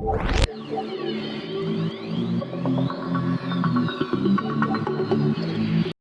you.